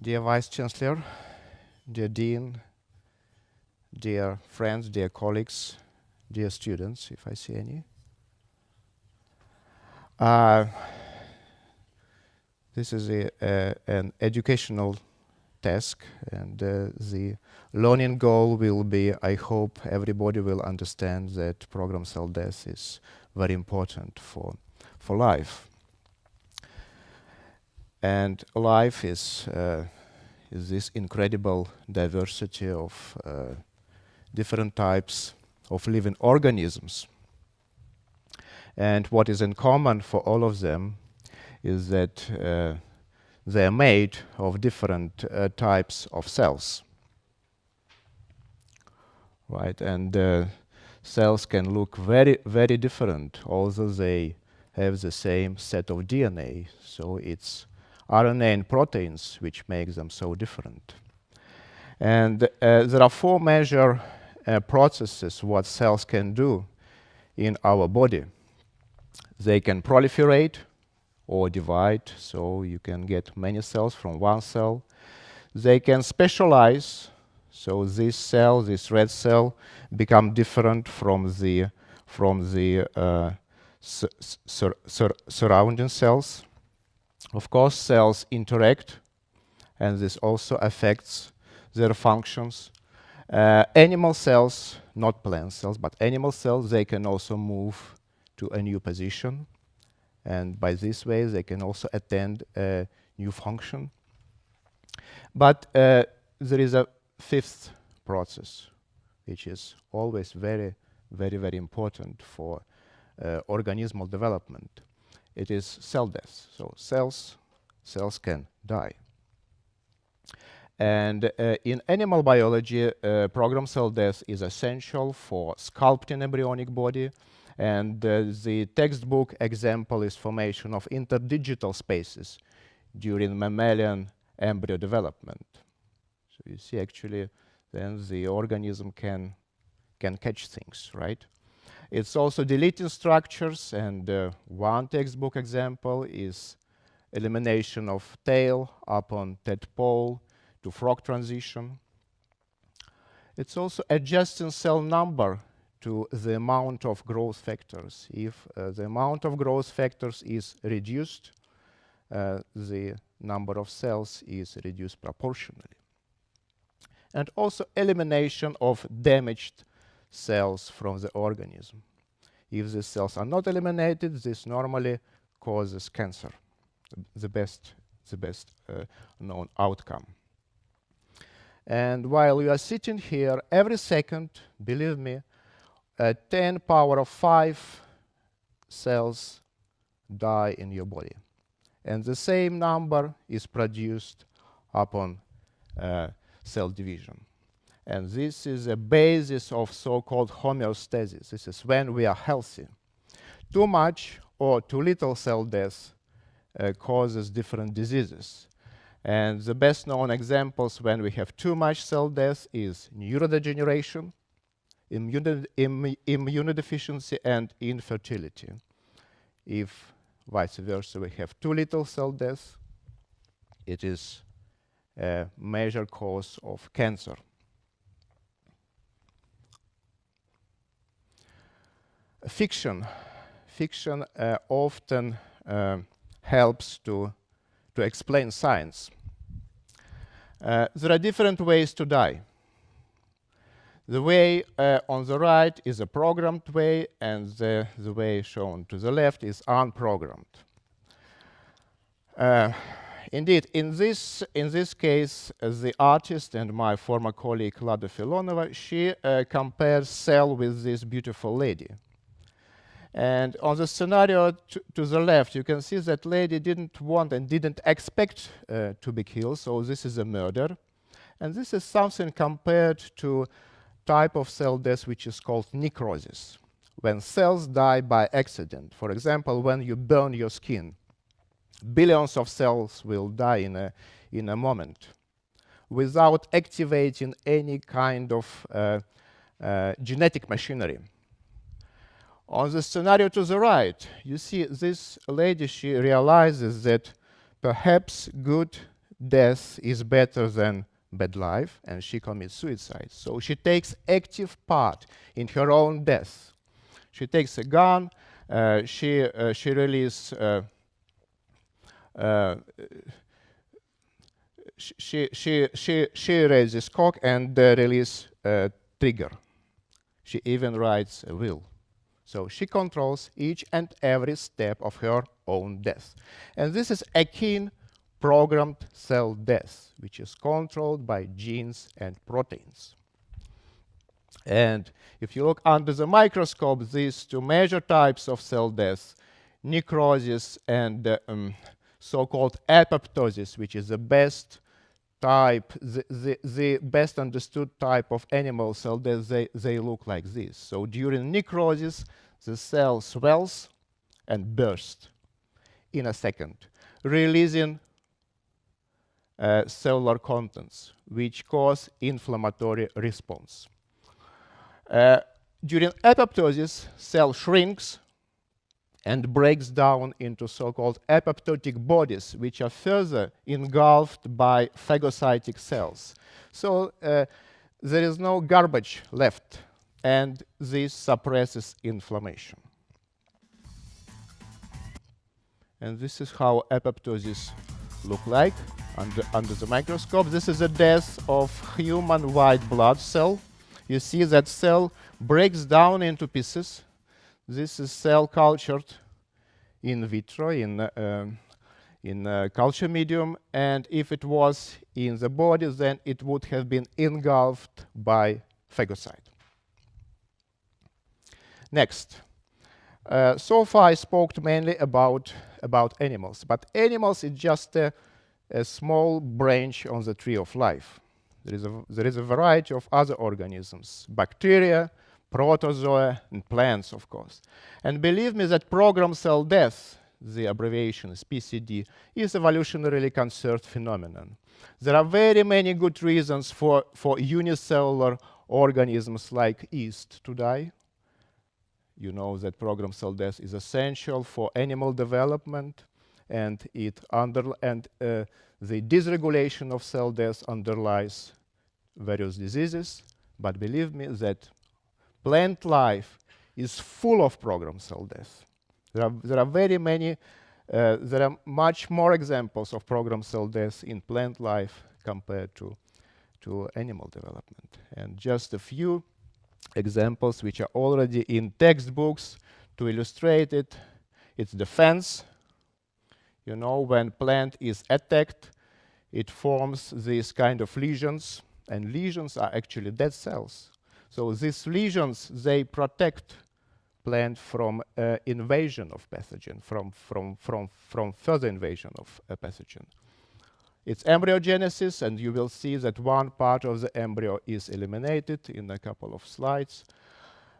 Dear Vice Chancellor, dear Dean, dear friends, dear colleagues, dear students, if I see any. Uh, this is a, an educational task and uh, the learning goal will be, I hope everybody will understand that program cell death is very important for, for life. And life is, uh, is this incredible diversity of uh, different types of living organisms. And what is in common for all of them is that uh, they're made of different uh, types of cells. Right, and uh, cells can look very, very different, although they have the same set of DNA. So it's RNA and proteins which make them so different. And uh, there are four major uh, processes what cells can do in our body. They can proliferate or divide, so you can get many cells from one cell. They can specialize, so this cell, this red cell, become different from the from the uh, sur sur surrounding cells. Of course, cells interact, and this also affects their functions. Uh, animal cells, not plant cells, but animal cells, they can also move to a new position. And by this way, they can also attend a new function. But uh, there is a fifth process, which is always very, very, very important for uh, organismal development. It is cell death. So cells, cells can die. And uh, in animal biology, uh, program cell death is essential for sculpting embryonic body. And uh, the textbook example is formation of interdigital spaces during mammalian embryo development. So you see actually then the organism can, can catch things, right? It's also deleting structures and uh, one textbook example is elimination of tail upon tadpole to frog transition. It's also adjusting cell number to the amount of growth factors. If uh, the amount of growth factors is reduced, uh, the number of cells is reduced proportionally. And also elimination of damaged cells from the organism. If these cells are not eliminated, this normally causes cancer, the best, the best uh, known outcome. And while you are sitting here, every second, believe me, uh, 10 power of 5 cells die in your body. And the same number is produced upon uh, cell division. And this is a basis of so-called homeostasis. This is when we are healthy. Too much or too little cell death uh, causes different diseases. And the best known examples when we have too much cell death is neurodegeneration, immune Im immunodeficiency, and infertility. If vice versa, we have too little cell death, it is a major cause of cancer. Fiction. Fiction uh, often uh, helps to to explain science. Uh, there are different ways to die. The way uh, on the right is a programmed way, and the, the way shown to the left is unprogrammed. Uh, indeed, in this, in this case, uh, the artist and my former colleague Lada Filonova, she compares cell with this beautiful lady. And on the scenario to the left, you can see that lady didn't want and didn't expect uh, to be killed, so this is a murder. And this is something compared to type of cell death which is called necrosis, when cells die by accident. For example, when you burn your skin, billions of cells will die in a, in a moment without activating any kind of uh, uh, genetic machinery. On the scenario to the right, you see this lady, she realizes that perhaps good death is better than bad life, and she commits suicide. So she takes active part in her own death. She takes a gun, uh, she, uh, she releases uh, uh, she, she, she, she raises cock and uh, release uh, trigger. She even writes a will. So she controls each and every step of her own death. And this is akin programmed cell death, which is controlled by genes and proteins. And if you look under the microscope, these two major types of cell death, necrosis and uh, um, so-called apoptosis, which is the best type, the, the, the, best understood type of animal cell death, they, they look like this. So during necrosis, the cell swells and bursts in a second, releasing uh, cellular contents, which cause inflammatory response. Uh, during apoptosis, cell shrinks and breaks down into so-called apoptotic bodies, which are further engulfed by phagocytic cells. So uh, there is no garbage left, and this suppresses inflammation. And this is how apoptosis look like under, under the microscope. This is a death of human white blood cell. You see that cell breaks down into pieces this is cell cultured in vitro in uh, in uh, culture medium and if it was in the body then it would have been engulfed by phagocyte. Next. Uh, so far I spoke mainly about about animals, but animals is just a, a small branch on the tree of life. There is a, there is a variety of other organisms, bacteria, protozoa, and plants, of course. And believe me that programmed cell death, the abbreviation is PCD, is evolutionarily conserved phenomenon. There are very many good reasons for, for unicellular organisms like yeast to die. You know that programmed cell death is essential for animal development, and it under and uh, the dysregulation of cell death underlies various diseases. But believe me that plant life is full of programmed cell death. There are, there are very many, uh, there are much more examples of programmed cell death in plant life compared to, to animal development. And just a few examples which are already in textbooks to illustrate it. It's the fence. You know, when plant is attacked, it forms these kind of lesions, and lesions are actually dead cells. So these lesions, they protect plant from uh, invasion of pathogen, from, from, from, from further invasion of a pathogen. It's embryogenesis, and you will see that one part of the embryo is eliminated in a couple of slides.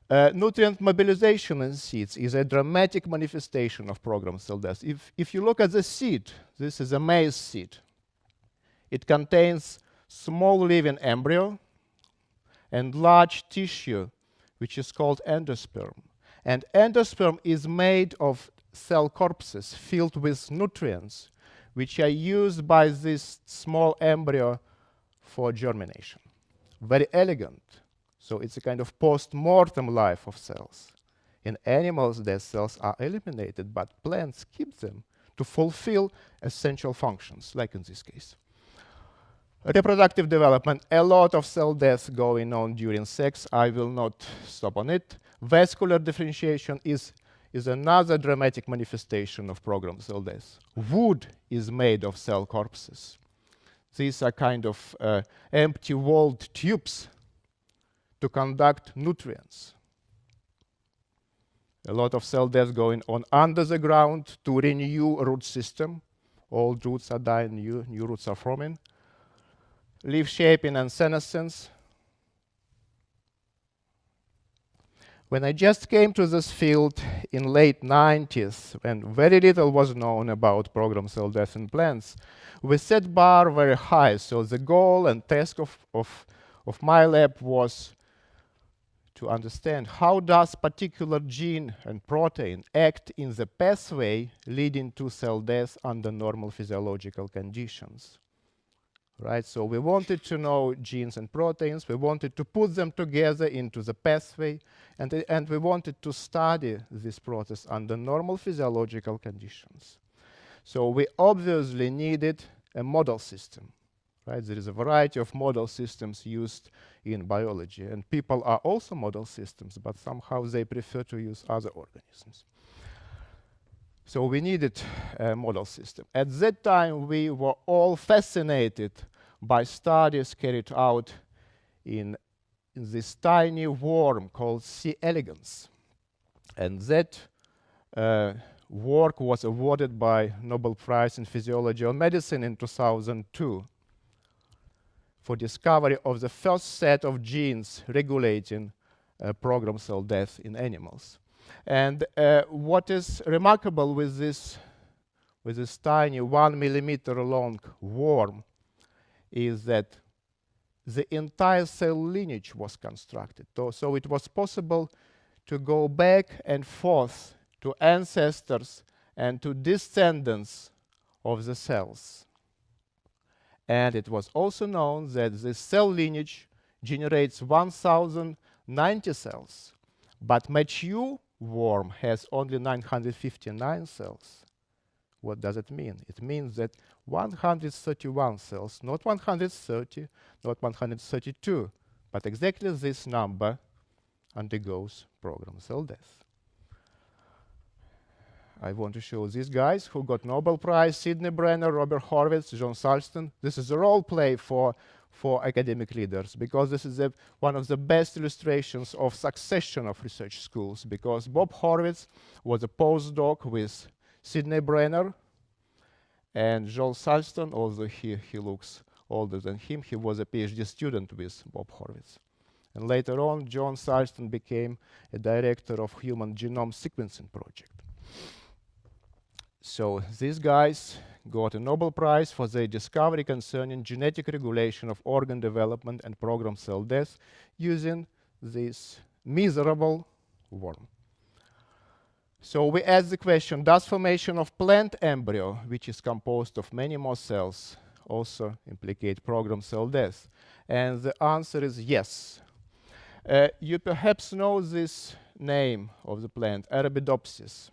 Uh, nutrient mobilization in seeds is a dramatic manifestation of programmed cell death. If, if you look at the seed, this is a maize seed. It contains small living embryo, and large tissue, which is called endosperm. And endosperm is made of cell corpses filled with nutrients, which are used by this small embryo for germination. Very elegant. So it's a kind of post-mortem life of cells. In animals, their cells are eliminated, but plants keep them to fulfill essential functions, like in this case. Reproductive development, a lot of cell death going on during sex. I will not stop on it. Vascular differentiation is, is another dramatic manifestation of programmed cell death. Wood is made of cell corpses. These are kind of uh, empty walled tubes to conduct nutrients. A lot of cell death going on under the ground to renew root system. Old roots are dying, new, new roots are forming leaf shaping and senescence. When I just came to this field in late 90s, when very little was known about programmed cell death in plants, we set bar very high. So the goal and task of, of, of my lab was to understand how does particular gene and protein act in the pathway leading to cell death under normal physiological conditions. Right? So we wanted to know genes and proteins. We wanted to put them together into the pathway, and, uh, and we wanted to study this process under normal physiological conditions. So we obviously needed a model system, right? There is a variety of model systems used in biology, and people are also model systems, but somehow they prefer to use other organisms. So we needed a model system. At that time, we were all fascinated by studies carried out in, in this tiny worm called C. elegans. And that uh, work was awarded by Nobel Prize in Physiology or Medicine in 2002 for discovery of the first set of genes regulating uh, programmed cell death in animals. And uh, what is remarkable with this, with this tiny one millimeter long worm is that the entire cell lineage was constructed. So, so it was possible to go back and forth to ancestors and to descendants of the cells. And it was also known that the cell lineage generates 1090 cells, but mature worm has only 959 cells. What does it mean? It means that 131 cells, not 130, not 132, but exactly this number undergoes programmed cell death. I want to show these guys who got Nobel Prize, Sidney Brenner, Robert Horvitz, John Sulston. This is a role play for, for academic leaders because this is a, one of the best illustrations of succession of research schools because Bob Horvitz was a postdoc with Sidney Brenner and John Sulston, although he, he looks older than him, he was a PhD student with Bob Horvitz. And later on, John Sulston became a director of Human Genome Sequencing Project. So these guys got a Nobel Prize for their discovery concerning genetic regulation of organ development and programmed cell death using this miserable worm. So we ask the question, does formation of plant embryo, which is composed of many more cells, also implicate programmed cell death? And the answer is yes. Uh, you perhaps know this name of the plant, Arabidopsis.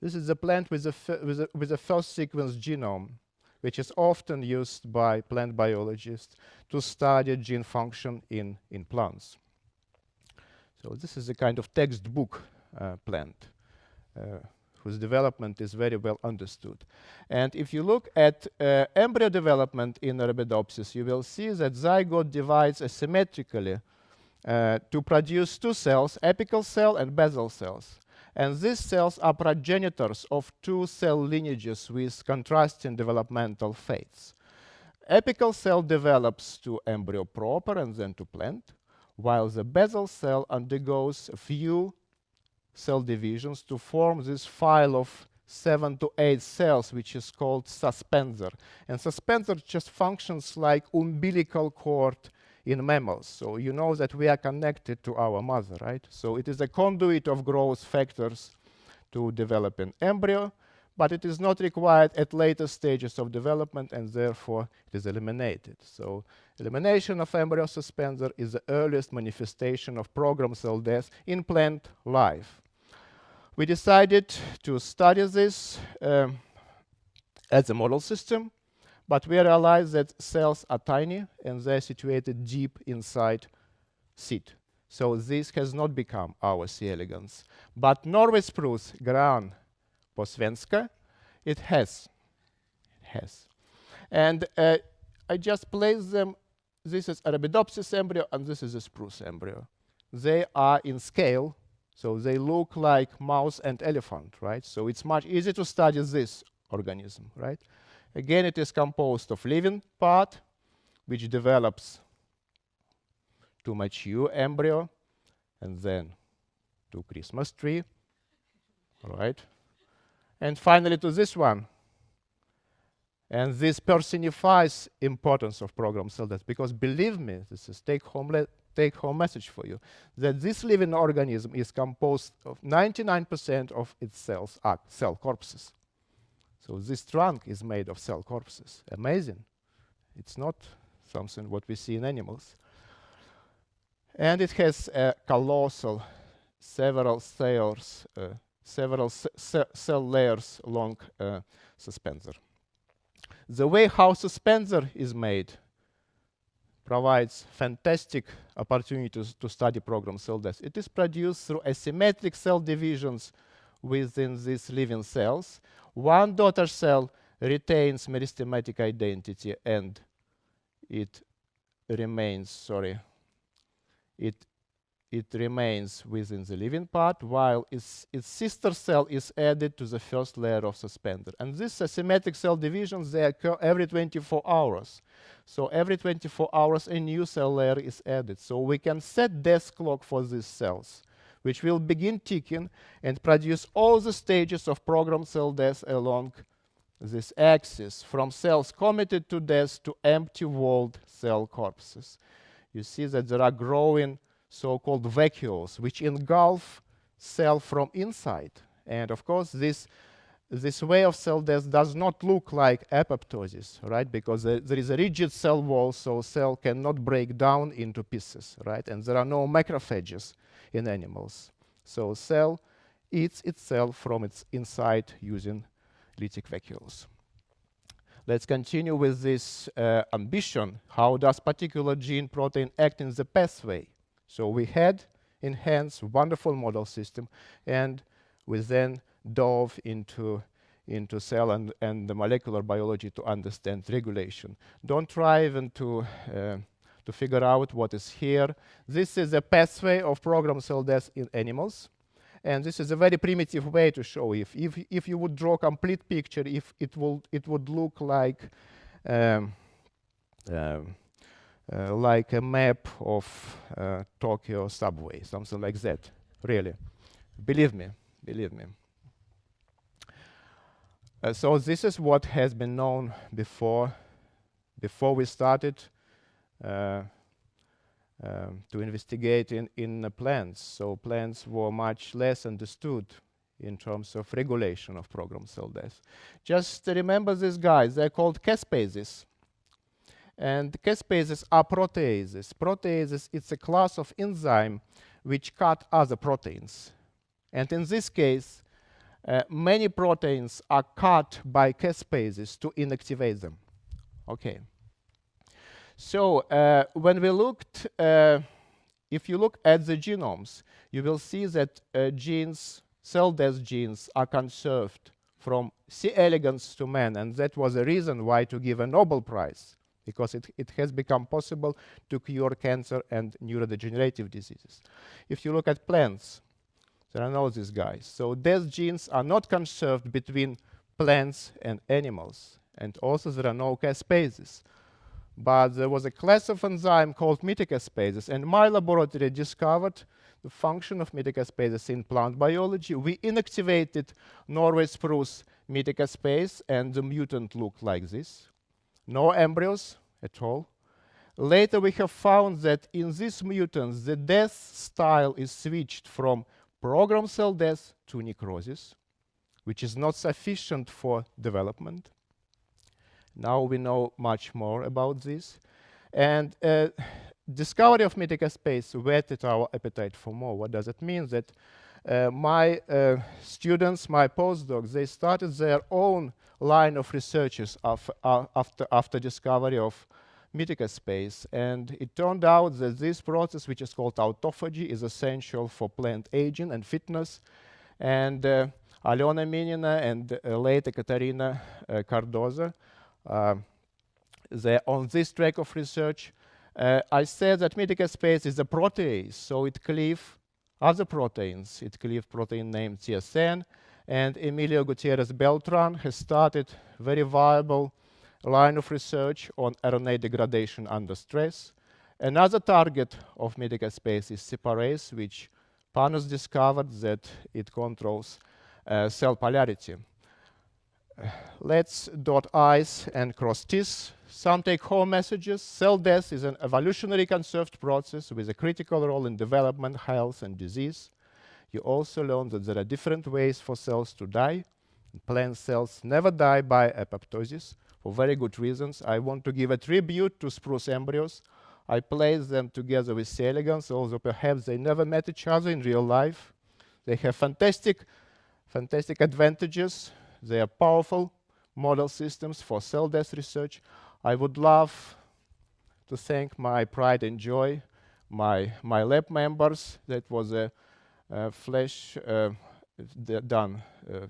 This is a plant with a, with a, with a first sequence genome, which is often used by plant biologists to study gene function in, in plants. So this is a kind of textbook uh, plant whose development is very well understood. And if you look at uh, embryo development in Arabidopsis, you will see that zygote divides asymmetrically uh, to produce two cells, apical cell and basal cells. And these cells are progenitors of two cell lineages with contrasting developmental fates. Apical cell develops to embryo proper and then to plant, while the basal cell undergoes a few cell divisions to form this file of seven to eight cells, which is called suspensor. And suspensor just functions like umbilical cord in mammals. So you know that we are connected to our mother, right? So it is a conduit of growth factors to develop an embryo, but it is not required at later stages of development and therefore it is eliminated. So elimination of embryo suspensor is the earliest manifestation of programmed cell death in plant life. We decided to study this um, as a model system but we realized that cells are tiny and they're situated deep inside seed. So this has not become our C. elegans. But Norway spruce, Gran posvenska, it has. It has. And uh, I just place them, this is Arabidopsis embryo and this is a spruce embryo. They are in scale, so they look like mouse and elephant, right? So it's much easier to study this organism, right? Again, it is composed of living part, which develops to mature embryo, and then to Christmas tree, right? And finally to this one. And this personifies importance of programmed cell death, because believe me, this is take-home take-home message for you, that this living organism is composed of 99% of its cells are cell corpses. So this trunk is made of cell corpses. Amazing. It's not something what we see in animals. And it has a colossal, several cells, uh, several cell layers long uh, suspensor. The way how suspensor is made provides fantastic opportunities to study program cell death. It is produced through asymmetric cell divisions within these living cells. One daughter cell retains meristematic identity and it remains, sorry, it it remains within the living part, while its, its sister cell is added to the first layer of suspensor. And these asymmetric cell divisions, they occur every 24 hours. So every 24 hours, a new cell layer is added. So we can set death clock for these cells, which will begin ticking and produce all the stages of programmed cell death along this axis, from cells committed to death to empty walled cell corpses. You see that there are growing so-called vacuoles, which engulf cell from inside. And of course, this this way of cell death does not look like apoptosis, right? Because there, there is a rigid cell wall, so cell cannot break down into pieces, right? And there are no macrophages in animals. So cell eats itself from its inside using lytic vacuoles. Let's continue with this uh, ambition. How does particular gene protein act in the pathway? So we had enhanced wonderful model system, and we then dove into into cell and, and the molecular biology to understand regulation. Don't try even to uh, to figure out what is here. This is a pathway of programmed cell death in animals. And this is a very primitive way to show if, if, if you would draw complete picture, if it, will, it would look like um, um, like a map of uh, Tokyo subway, something like that, really. Believe me, believe me. Uh, so this is what has been known before, before we started uh, um, to investigate in, in plants. So plants were much less understood in terms of regulation of program cell death. Just remember these guys, they're called caspases. And caspases are proteases. Proteases, it's a class of enzyme which cut other proteins. And in this case, uh, many proteins are cut by caspases to inactivate them. Okay. So uh, when we looked, uh, if you look at the genomes, you will see that uh, genes, cell death genes, are conserved from C. elegans to man, and that was the reason why to give a Nobel Prize because it, it has become possible to cure cancer and neurodegenerative diseases. If you look at plants, there are no these guys. So death genes are not conserved between plants and animals. And also there are no caspases. But there was a class of enzyme called metacaspases, and my laboratory discovered the function of metacaspases in plant biology. We inactivated Norway spruce metacaspase, and the mutant looked like this no embryos at all. Later, we have found that in these mutants, the death style is switched from programmed cell death to necrosis, which is not sufficient for development. Now we know much more about this. And uh, discovery of metacaspase whetted our appetite for more. What does it mean? That uh, my uh, students, my postdocs, they started their own line of researches of, uh, after, after discovery of metacaspase. And it turned out that this process, which is called autophagy, is essential for plant aging and fitness. And uh, Alena Minina and uh, later Katarina uh, Cardoza, uh, they're on this track of research. I said that metacaspase is a protease, so it cleaves other proteins. It cleaves protein named TSN, and Emilio Gutierrez Beltran has started very viable line of research on RNA degradation under stress. Another target of metacaspase is separase, which Panos discovered that it controls uh, cell polarity. Let's dot I's and cross T's. Some take-home messages. Cell death is an evolutionary conserved process with a critical role in development, health, and disease. You also learn that there are different ways for cells to die. Plant cells never die by apoptosis. for very good reasons. I want to give a tribute to spruce embryos. I placed them together with C. elegans, although perhaps they never met each other in real life. They have fantastic, fantastic advantages. They are powerful model systems for cell death research. I would love to thank my pride and joy, my, my lab members. That was a, a flash uh, done uh,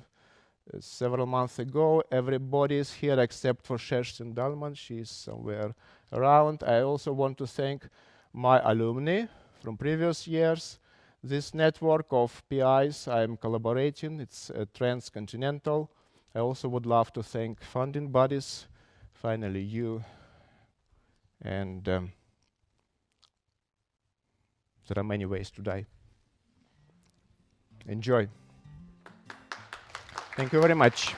several months ago. Everybody is here except for Kerstin Dahlman. She's somewhere around. I also want to thank my alumni from previous years. This network of PIs I'm collaborating, it's uh, transcontinental. I also would love to thank funding bodies, finally you, and um, there are many ways to die. Enjoy. Thank you very much.